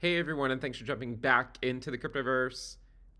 Hey everyone, and thanks for jumping back into the cryptoverse.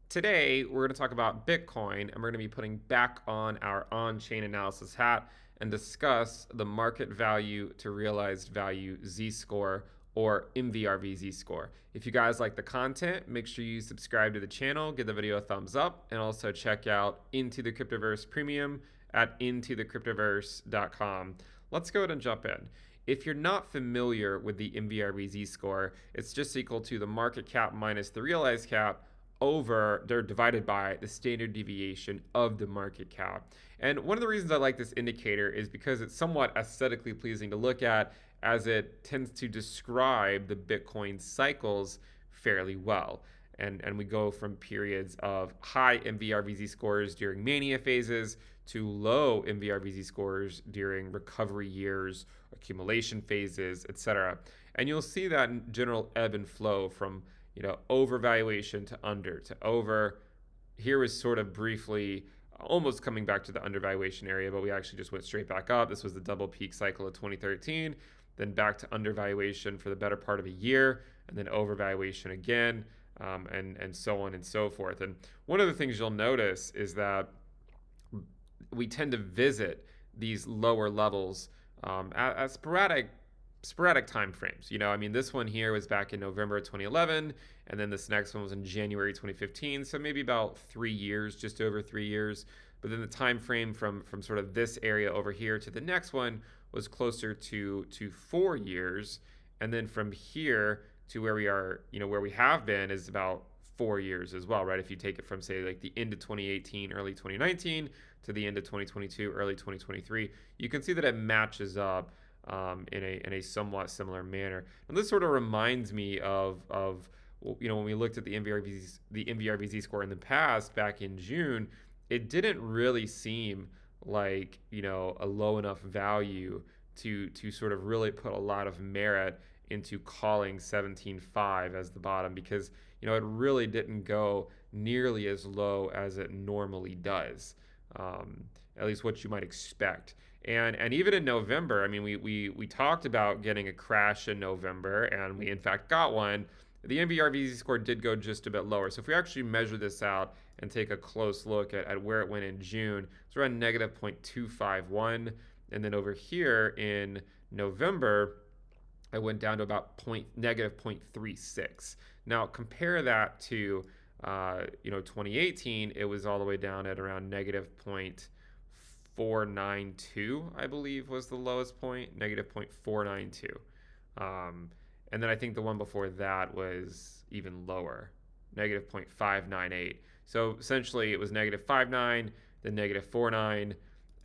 Today, we're going to talk about Bitcoin, and we're going to be putting back on our on chain analysis hat and discuss the market value to realized value Z score or MVRV Z score. If you guys like the content, make sure you subscribe to the channel, give the video a thumbs up, and also check out Into the Cryptoverse Premium at intothecryptoverse.com. Let's go ahead and jump in. If you're not familiar with the MVRV score, it's just equal to the market cap minus the realized cap over, they're divided by the standard deviation of the market cap. And one of the reasons I like this indicator is because it's somewhat aesthetically pleasing to look at as it tends to describe the Bitcoin cycles fairly well. And, and we go from periods of high MVRVZ scores during mania phases to low MVRVZ scores during recovery years, accumulation phases, etc. And you'll see that general ebb and flow from you know overvaluation to under to over. Here was sort of briefly almost coming back to the undervaluation area, but we actually just went straight back up. This was the double peak cycle of 2013, then back to undervaluation for the better part of a year, and then overvaluation again, um, and and so on and so forth. And one of the things you'll notice is that we tend to visit these lower levels um, at, at, sporadic sporadic time frames. You know, I mean, this one here was back in November 2011, and then this next one was in January 2015. So maybe about three years, just over three years. But then the time frame from from sort of this area over here to the next one was closer to to four years, and then from here to where we are, you know, where we have been is about four years as well, right? If you take it from say like the end of 2018, early 2019 to the end of 2022, early 2023, you can see that it matches up um, in a in a somewhat similar manner. And this sort of reminds me of of you know when we looked at the MVRVZ the score in the past back in June, it didn't really seem like you know a low enough value to to sort of really put a lot of merit into calling 17.5 as the bottom because you know it really didn't go nearly as low as it normally does um, at least what you might expect. And and even in November I mean we, we we talked about getting a crash in November and we in fact got one. The MVRVZ score did go just a bit lower. So if we actually measure this out and take a close look at, at where it went in June it's around negative 0.251 and then over here in November I went down to about point negative 0.36. Now compare that to uh, you know 2018, it was all the way down at around negative 0.492, I believe was the lowest point, negative 0.492. Um, and then I think the one before that was even lower, negative 0.598. So essentially it was negative 59, then negative 49,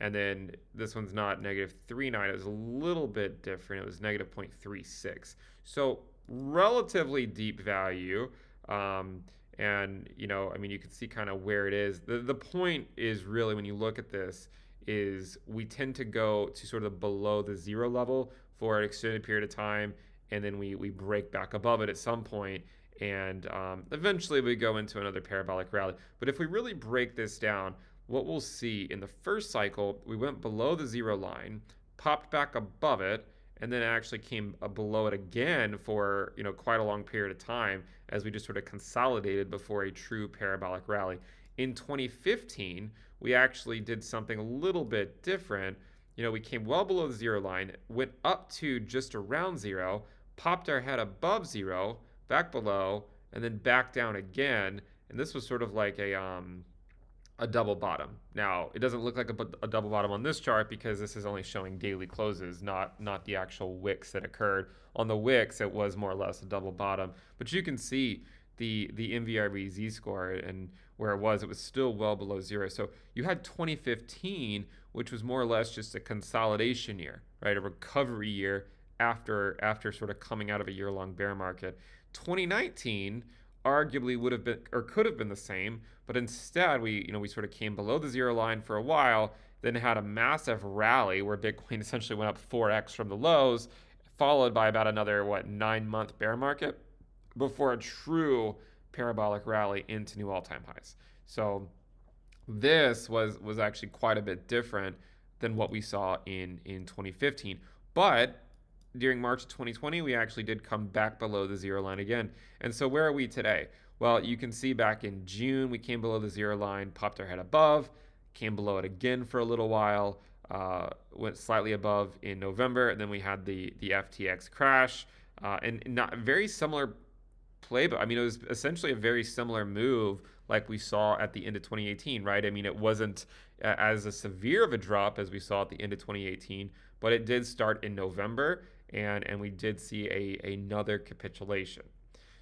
and then this one's not negative 3.9. It was a little bit different. It was negative 0.36. So relatively deep value. Um, and, you know, I mean, you can see kind of where it is. The, the point is really when you look at this is we tend to go to sort of below the zero level for an extended period of time. And then we, we break back above it at some point and um, eventually we go into another parabolic rally. But if we really break this down, what we'll see in the first cycle, we went below the zero line, popped back above it, and then actually came below it again for you know quite a long period of time as we just sort of consolidated before a true parabolic rally. In 2015, we actually did something a little bit different. You know, we came well below the zero line, went up to just around zero, popped our head above zero, back below, and then back down again. And this was sort of like a um, a double bottom. Now, it doesn't look like a, a, double bottom on this chart because this is only showing daily closes, not, not the actual wicks that occurred. On the wicks, it was more or less a double bottom. But you can see the, the MVRV z-score and where it was, it was still well below zero. So you had 2015, which was more or less just a consolidation year, right? A recovery year after, after sort of coming out of a year-long bear market. 2019 arguably would have been or could have been the same, but instead we you know we sort of came below the zero line for a while, then had a massive rally where Bitcoin essentially went up 4x from the lows, followed by about another what nine month bear market before a true parabolic rally into new all-time highs. So this was was actually quite a bit different than what we saw in in 2015, but during March of 2020, we actually did come back below the zero line again. And so where are we today? Well, you can see back in June, we came below the zero line, popped our head above, came below it again for a little while, uh, went slightly above in November, and then we had the the FTX crash, uh, and not very similar playbook. I mean, it was essentially a very similar move like we saw at the end of 2018, right? I mean, it wasn't as a severe of a drop as we saw at the end of 2018, but it did start in November, and and we did see a another capitulation.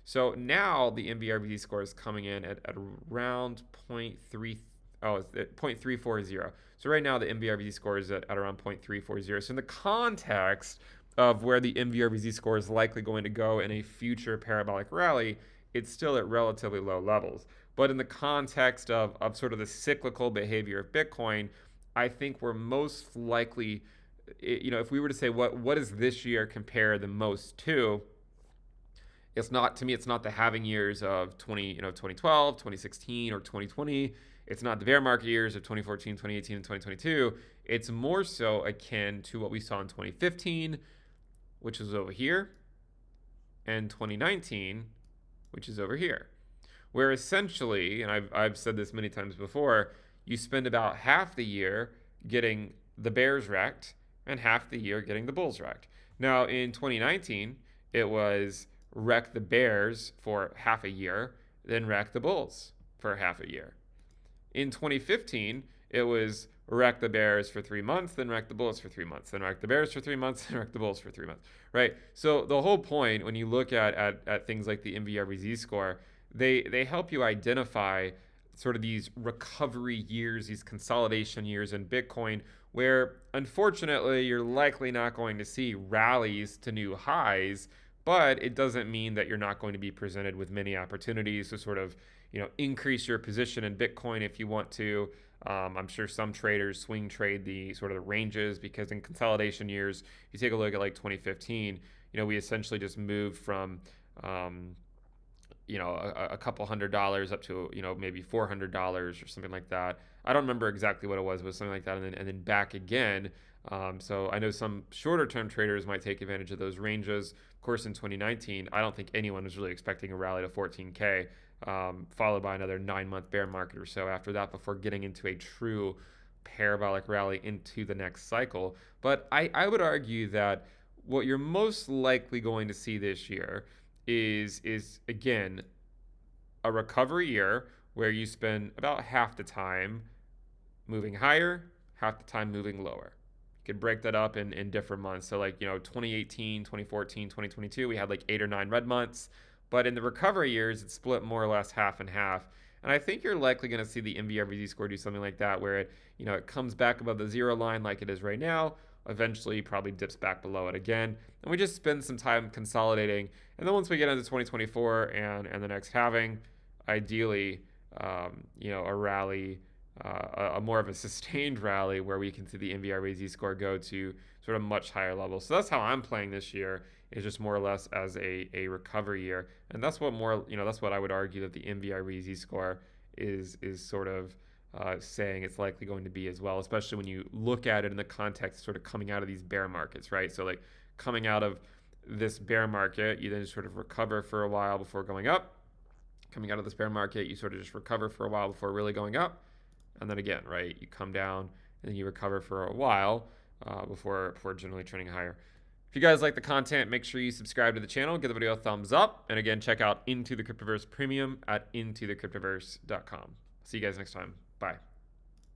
So now the MVRVZ score is coming in at, at around 0.3, oh, it's at 0.340. So right now the MVRVZ score is at, at around 0.340. So in the context of where the MVRVZ score is likely going to go in a future parabolic rally, it's still at relatively low levels. But in the context of, of sort of the cyclical behavior of Bitcoin, I think we're most likely, you know, if we were to say what what does this year compare the most to, it's not to me it's not the halving years of 20 you know 2012 2016 or 2020 it's not the bear market years of 2014 2018 and 2022 it's more so akin to what we saw in 2015 which is over here and 2019 which is over here. Where essentially and I've, I've said this many times before you spend about half the year getting the bears wrecked and half the year getting the bulls wrecked now in 2019 it was wreck the Bears for half a year, then wreck the Bulls for half a year. In 2015, it was wreck the Bears for three months, then wreck the Bulls for three months, then wreck the Bears for three months, then wreck the Bulls for three months, right? So the whole point when you look at, at, at things like the MVRVZ score, they, they help you identify sort of these recovery years, these consolidation years in Bitcoin, where unfortunately you're likely not going to see rallies to new highs but it doesn't mean that you're not going to be presented with many opportunities to sort of you know increase your position in Bitcoin if you want to. Um, I'm sure some traders swing trade the sort of the ranges because in consolidation years, you take a look at like 2015, you know, we essentially just moved from, um, you know, a, a, couple hundred dollars up to, you know, maybe $400 or something like that. I don't remember exactly what it was, but something like that. And then, and then back again. Um, so I know some shorter term traders might take advantage of those ranges. Of course, in 2019, I don't think anyone was really expecting a rally to 14K, um, followed by another nine month bear market or so after that before getting into a true parabolic rally into the next cycle. But I, I would argue that what you're most likely going to see this year is is again a recovery year where you spend about half the time moving higher, half the time moving lower You could break that up in, in different months. So like, you know, 2018, 2014, 2022, we had like eight or nine red months. But in the recovery years, it's split more or less half and half. And I think you're likely going to see the MVRVZ score do something like that, where it, you know, it comes back above the zero line like it is right now. Eventually, probably dips back below it again, and we just spend some time consolidating. And then once we get into 2024 and and the next halving, ideally, um, you know, a rally uh, a more of a sustained rally where we can see the MVRVZ score go to sort of much higher levels. So that's how I'm playing this year is just more or less as a, a recovery year. And that's what more, you know, that's what I would argue that the MVRVZ score is, is sort of uh, saying it's likely going to be as well, especially when you look at it in the context sort of coming out of these bear markets, right? So like coming out of this bear market, you then sort of recover for a while before going up. Coming out of this bear market, you sort of just recover for a while before really going up and then again, right, you come down and then you recover for a while uh, before before generally trending higher. If you guys like the content, make sure you subscribe to the channel, give the video a thumbs up, and again, check out Into the Cryptoverse Premium at intothecryptoverse.com. See you guys next time. Bye.